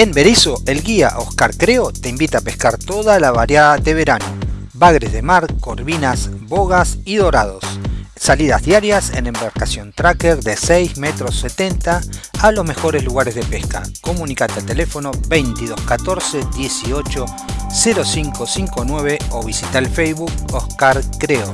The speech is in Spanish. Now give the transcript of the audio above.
En Berizo, el guía Oscar Creo te invita a pescar toda la variedad de verano. Bagres de mar, corvinas, bogas y dorados. Salidas diarias en embarcación tracker de 6 metros 70 a los mejores lugares de pesca. Comunicate al teléfono 22 14 18 0559 o visita el Facebook Oscar Creo.